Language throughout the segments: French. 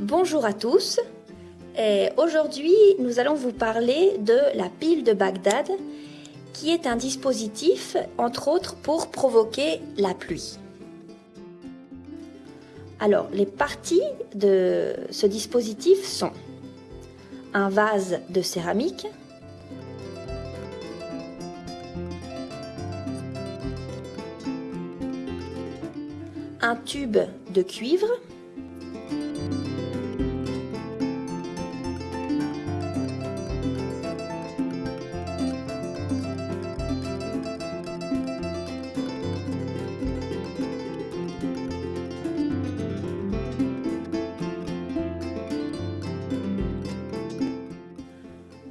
Bonjour à tous. Aujourd'hui, nous allons vous parler de la pile de Bagdad, qui est un dispositif, entre autres, pour provoquer la pluie. Alors, les parties de ce dispositif sont un vase de céramique, un tube de cuivre,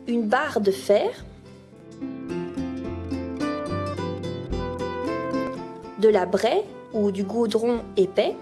une barre de fer, de la braie ou du goudron épais,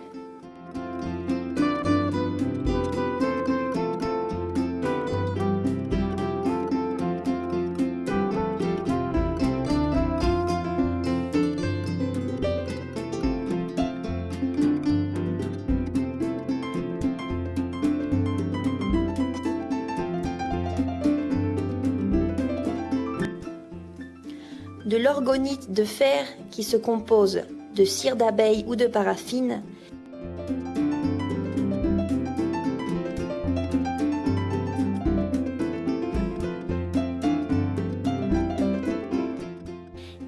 de l'orgonite de fer qui se compose de cire d'abeille ou de paraffine,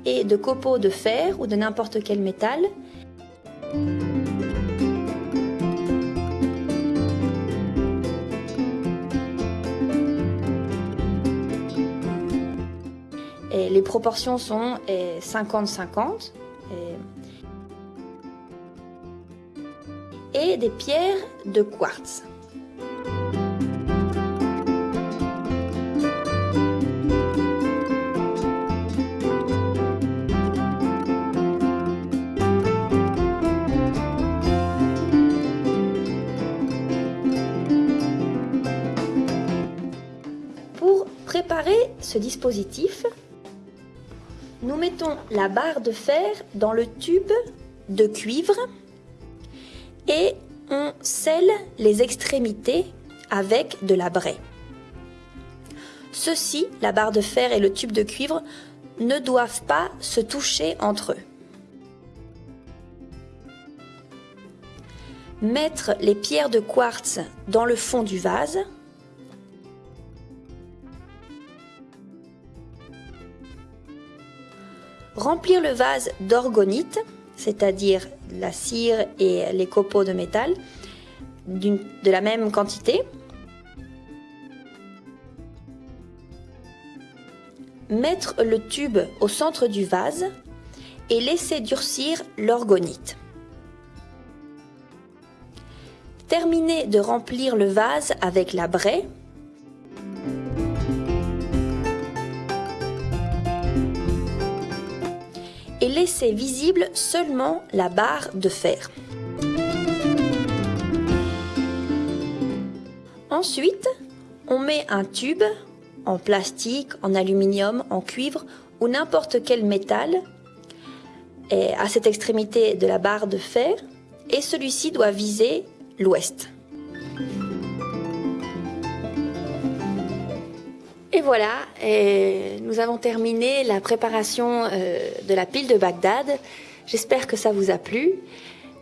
et de copeaux de fer ou de n'importe quel métal. Les proportions sont 50-50. Et, des pierres de quartz. Pour préparer ce dispositif, nous mettons la barre de fer dans le tube de cuivre et on scelle les extrémités avec de la braie. Ceux-ci, la barre de fer et le tube de cuivre, ne doivent pas se toucher entre eux. Mettre les pierres de quartz dans le fond du vase Remplir le vase d'orgonite, c'est-à-dire la cire et les copeaux de métal, de la même quantité. Mettre le tube au centre du vase et laisser durcir l'orgonite. Terminer de remplir le vase avec la braie laisser visible seulement la barre de fer. Ensuite, on met un tube en plastique, en aluminium, en cuivre ou n'importe quel métal à cette extrémité de la barre de fer et celui-ci doit viser l'ouest. Et voilà, nous avons terminé la préparation euh, de la pile de Bagdad. J'espère que ça vous a plu.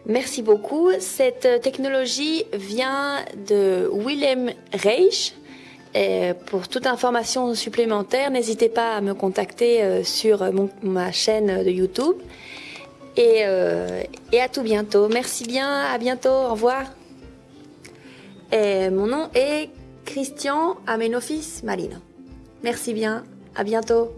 Merci beaucoup. Cette technologie vient de Willem Reich. Et pour toute information supplémentaire, n'hésitez pas à me contacter euh, sur ma chaîne de YouTube. Et, euh, et, à tout bientôt. Merci bien, à bientôt, au revoir. Et mon nom est Christian Amenofis Marino. Merci bien, à bientôt.